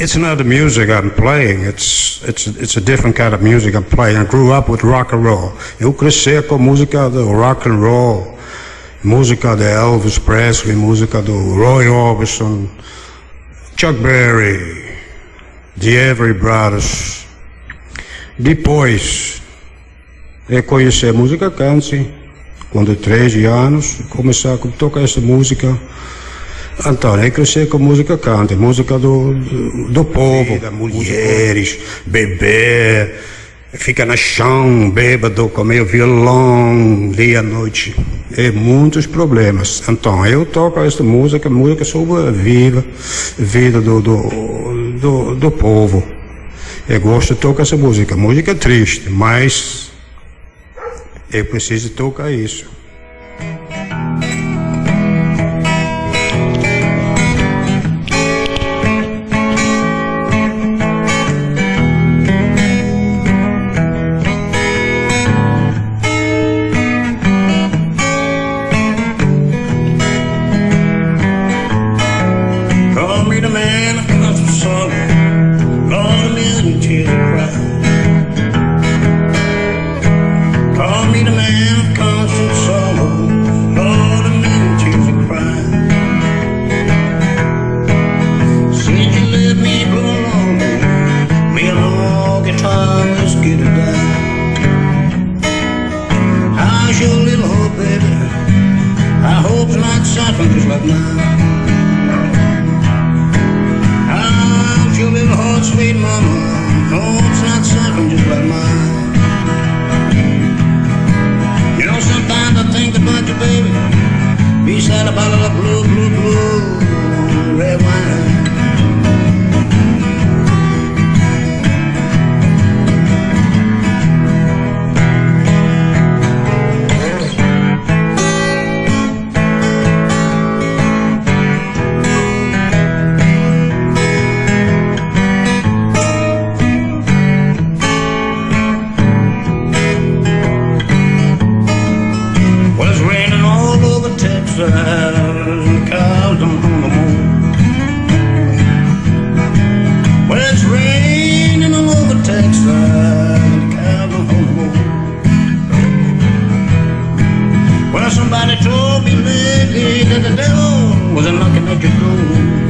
It's not the music I'm playing. It's it's it's a different kind of music I'm playing. I grew up with rock and roll. Eu cresci com música do rock and roll, música de Elvis Presley, música do Roy Orbison, Chuck Berry, The Every Brothers. Depois, eu conheci a música country, quando 13 anos, comecei a tocar essa música. Então, eu cresci com música country, música do, do, povo, da mulheres, beber, fica no chão, bêbado, comer violão, dia à noite. É muitos problemas. Então, eu toco essa música, música sobre a vida, vida do, do, do, do povo. Eu gosto de tocar essa música. Música triste, mas eu preciso tocar isso. freed a man across the sun, Lord a cry. Call me the man of constant sorrow, to cry. Since you let me go lonely, me and my old guitar. How's your little hope, baby? I hope's not suffering just right. When it's raining over Texas Well somebody told me lately that the devil was knocking at your door